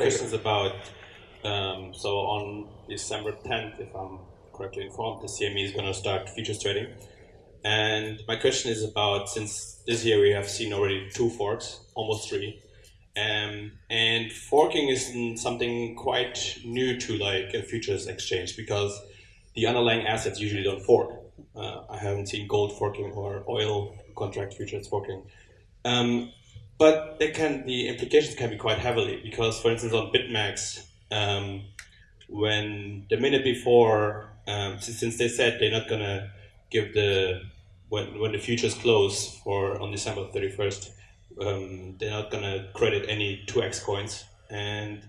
question is about, um, so on December 10th, if I'm correctly informed, the CME is going to start futures trading. And my question is about, since this year we have seen already two forks, almost three, um, and forking is something quite new to like a futures exchange because the underlying assets usually don't fork. Uh, I haven't seen gold forking or oil contract futures forking. Um, but they can the implications can be quite heavily because, for instance, on BitMEX, um, when the minute before, um, since, they said they're not gonna give the when when the futures close for on December thirty first, um, they're not gonna credit any two X coins, and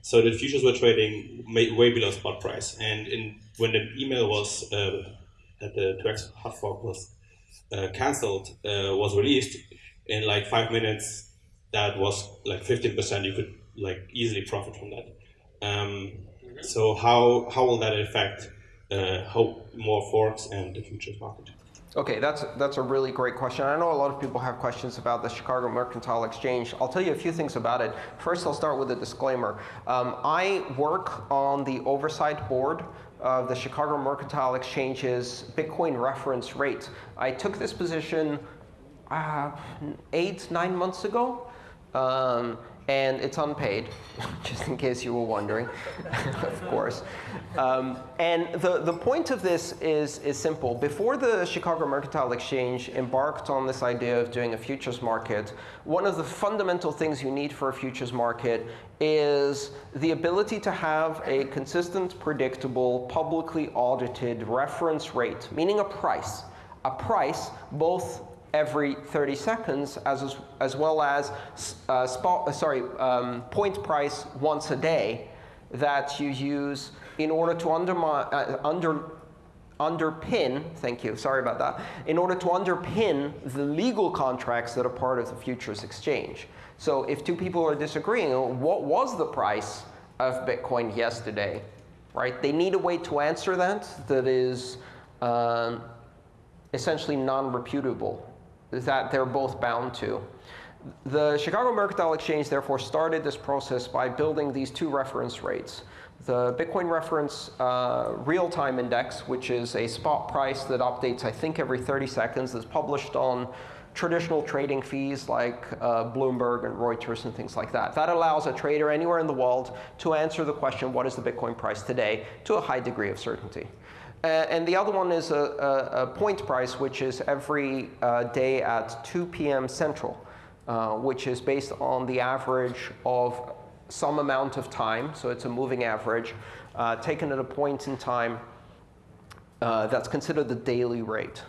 so the futures were trading way below spot price. And in when the email was uh, that the two X hard fork was uh, cancelled uh, was released, in like five minutes, that was like 15%. You could like easily profit from that. Um, so how how will that affect uh, how more forks and the futures market? Okay, that's that's a really great question. I know a lot of people have questions about the Chicago Mercantile Exchange. I'll tell you a few things about it. First, I'll start with a disclaimer. Um, I work on the oversight board of the Chicago Mercantile Exchange's Bitcoin reference rate. I took this position uh, eight, nine months ago. Um, and it's unpaid, just in case you were wondering, of course. Um, and the, the point of this is, is simple. Before the Chicago Mercantile Exchange embarked on this idea of doing a futures market, one of the fundamental things you need for a futures market is the ability to have a consistent, predictable, publicly audited reference rate, meaning a price. A price both every 30 seconds, as, as well as uh, spot, uh, sorry, um, point price once a day that you use in order to undermine, uh, under, underpin, thank you, sorry about that, in order to underpin the legal contracts that are part of the futures exchange. So if two people are disagreeing, what was the price of Bitcoin yesterday, right? They need a way to answer that that is um, essentially non-repudiable that they're both bound to. The Chicago Mercantile Exchange therefore started this process by building these two reference rates. The Bitcoin reference uh, real-time index, which is a spot price that updates, I think, every 30 seconds, that's published on traditional trading fees like uh, Bloomberg and Reuters and things like that. That allows a trader anywhere in the world to answer the question, what is the Bitcoin price today, to a high degree of certainty. Uh, and the other one is a, a, a point price, which is every uh, day at 2 p.m. Central, uh, which is based on the average of some amount of time. So it's a moving average taken at a point in time that's considered the daily rate.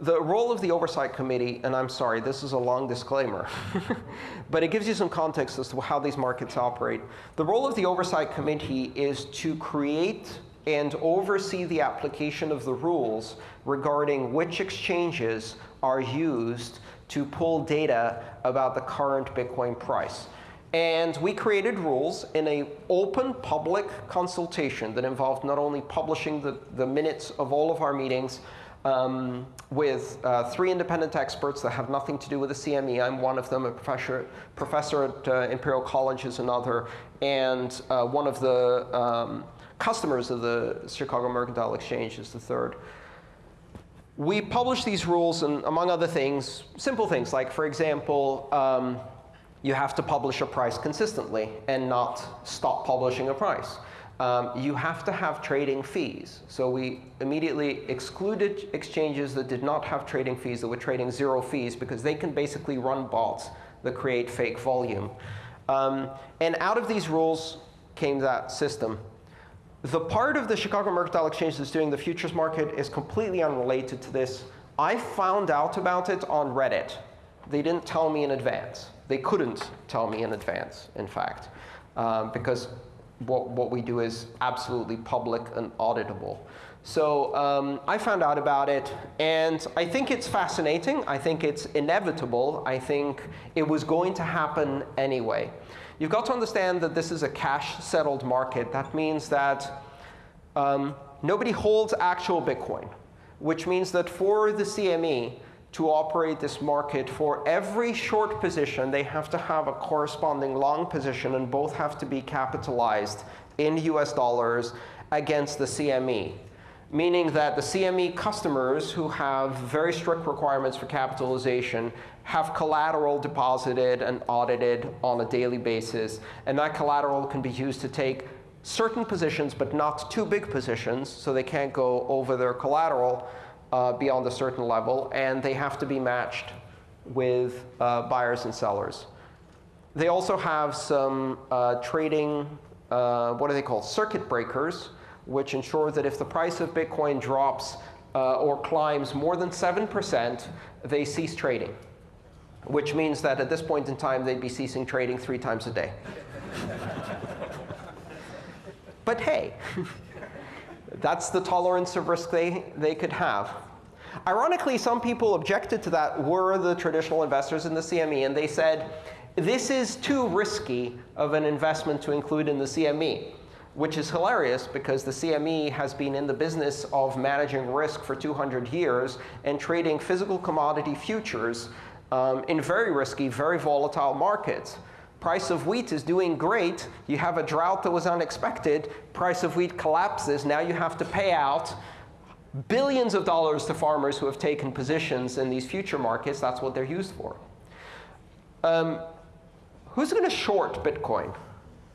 The role of the Oversight Committee, and I'm sorry, this is a long disclaimer, but it gives you some context as to how these markets operate. The role of the Oversight Committee is to create and oversee the application of the rules regarding which exchanges are used to pull data about the current Bitcoin price. And we created rules in a open public consultation that involved not only publishing the, the minutes of all of our meetings um, with uh, three independent experts that have nothing to do with the CME. I'm one of them, a professor, professor at uh, Imperial College is another, and uh, one of the um, customers of the Chicago Mercantile Exchange is the third. We publish these rules, and among other things, simple things like, for example, um, you have to publish a price consistently and not stop publishing a price. Um, you have to have trading fees. So we immediately excluded exchanges that did not have trading fees, that were trading zero fees, because they can basically run bots that create fake volume. Um, and out of these rules came that system. The part of the Chicago Mercantile Exchange that's doing the futures market is completely unrelated to this. I found out about it on Reddit. They didn't tell me in advance. They couldn't tell me in advance, in fact, um, because what, what we do is absolutely public and auditable. So um, I found out about it, and I think it's fascinating. I think it's inevitable. I think it was going to happen anyway. You've got to understand that this is a cash-settled market. That means that um, nobody holds actual Bitcoin, which means that for the CME to operate this market, for every short position, they have to have a corresponding long position, and both have to be capitalized in US dollars against the CME. Meaning that the CME customers who have very strict requirements for capitalization have collateral deposited and audited on a daily basis. And that collateral can be used to take certain positions, but not too big positions, so they can't go over their collateral uh, beyond a certain level, and they have to be matched with uh, buyers and sellers. They also have some uh, trading, uh, what are they called, circuit breakers, which ensure that if the price of Bitcoin drops uh, or climbs more than 7%, they cease trading, which means that at this point in time, they'd be ceasing trading three times a day. but hey, that's the tolerance of risk they, they could have. Ironically, some people objected to that were the traditional investors in the CME, and they said, this is too risky of an investment to include in the CME, which is hilarious because the CME has been in the business of managing risk for 200 years and trading physical commodity futures um, in very risky, very volatile markets. Price of wheat is doing great. You have a drought that was unexpected. Price of wheat collapses. Now you have to pay out billions of dollars to farmers who have taken positions in these future markets. That's what they're used for. Um, who's going to short Bitcoin?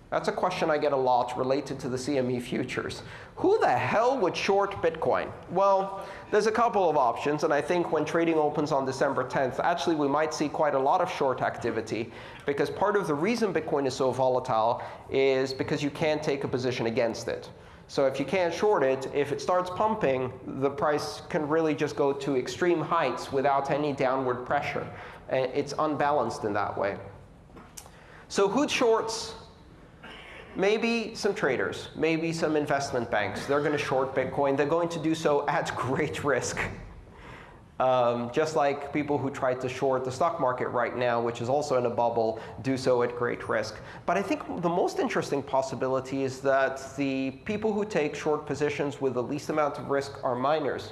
That's a question I get a lot related to the CME futures. Who the hell would short Bitcoin? Well, there's a couple of options, and I think when trading opens on December 10th, actually we might see quite a lot of short activity, because part of the reason Bitcoin is so volatile is because you can't take a position against it. So if you can't short it, if it starts pumping, the price can really just go to extreme heights without any downward pressure. It's unbalanced in that way. So who shorts? Maybe some traders, maybe some investment banks. They're going to short Bitcoin. They're going to do so at great risk. Um, just like people who try to short the stock market right now, which is also in a bubble, do so at great risk. But I think the most interesting possibility is that the people who take short positions with the least amount of risk are miners.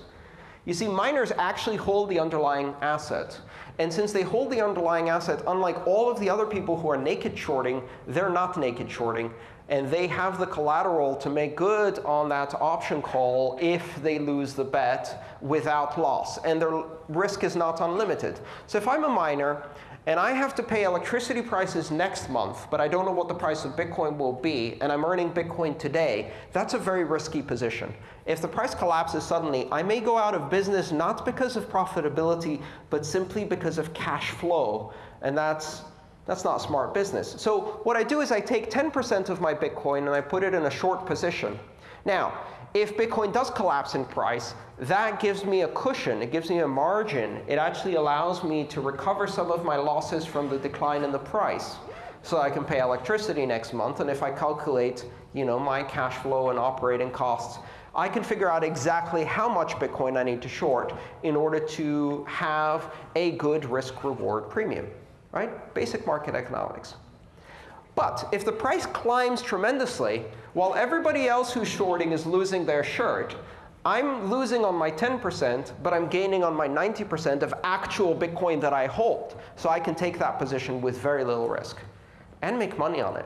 You see, miners actually hold the underlying asset. And since they hold the underlying asset, unlike all of the other people who are naked shorting, they're not naked shorting and they have the collateral to make good on that option call if they lose the bet without loss. And their risk is not unlimited. So if I'm a miner and I have to pay electricity prices next month, but I don't know what the price of Bitcoin will be, and I'm earning Bitcoin today, that's a very risky position. If the price collapses suddenly, I may go out of business not because of profitability, but simply because of cash flow. And that's that's not smart business. So what I do is I take 10% of my Bitcoin and I put it in a short position. Now, if Bitcoin does collapse in price, that gives me a cushion. It gives me a margin. It actually allows me to recover some of my losses from the decline in the price. So I can pay electricity next month. And if I calculate you know, my cash flow and operating costs, I can figure out exactly how much Bitcoin I need to short in order to have a good risk-reward premium right? Basic market economics. But if the price climbs tremendously, while everybody else who's shorting is losing their shirt, I'm losing on my 10%, but I'm gaining on my 90% of actual Bitcoin that I hold. So I can take that position with very little risk and make money on it.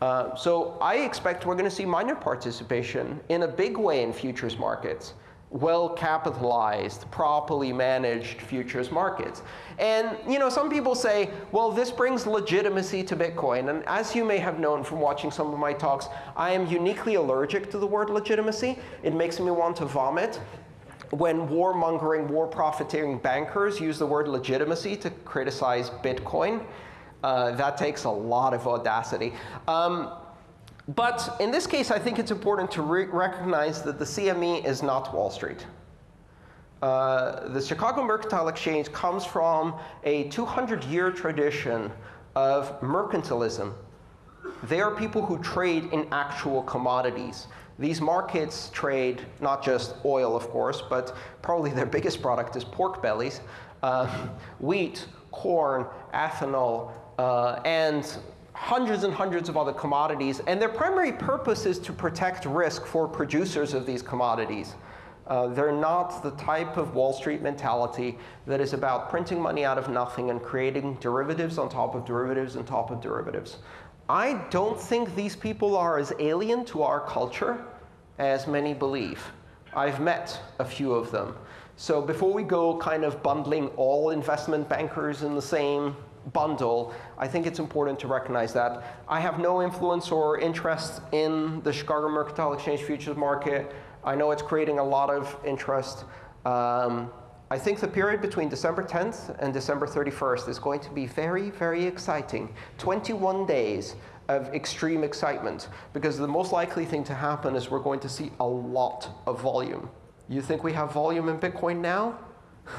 Uh, so I expect we're going to see miner participation in a big way in futures markets well-capitalized, properly managed futures markets. And you know, some people say, well, this brings legitimacy to Bitcoin. And as you may have known from watching some of my talks, I am uniquely allergic to the word legitimacy. It makes me want to vomit. When warmongering, war profiteering bankers use the word legitimacy to criticize Bitcoin, uh, that takes a lot of audacity. Um, but in this case, I think it's important to re recognize that the CME is not Wall Street. Uh, the Chicago Mercantile Exchange comes from a 200-year tradition of mercantilism. They are people who trade in actual commodities. These markets trade not just oil, of course, but probably their biggest product is pork bellies, uh, wheat, corn, ethanol, uh, and hundreds and hundreds of other commodities. And their primary purpose is to protect risk for producers of these commodities. Uh, they're not the type of Wall Street mentality that is about printing money out of nothing and creating derivatives on top of derivatives on top of derivatives. I don't think these people are as alien to our culture as many believe. I've met a few of them. So before we go kind of bundling all investment bankers in the same bundle, I think it's important to recognize that. I have no influence or interest in the Chicago Mercantile Exchange futures market. I know it's creating a lot of interest. Um, I think the period between December 10th and December 31st is going to be very, very exciting. 21 days of extreme excitement, because the most likely thing to happen is we're going to see a lot of volume. You think we have volume in Bitcoin now?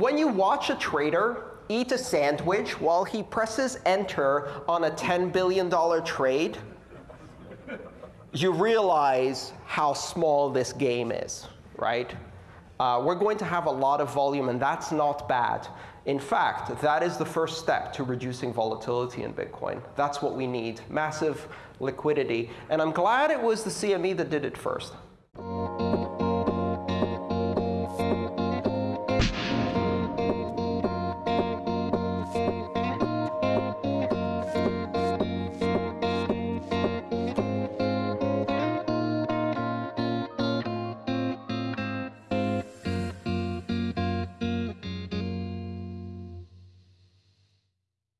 when you watch a trader eat a sandwich while he presses enter on a $10 billion trade, you realize how small this game is, right? Uh, we're going to have a lot of volume, and that's not bad. In fact, that is the first step to reducing volatility in Bitcoin. That's what we need, massive liquidity. And I'm glad it was the CME that did it first.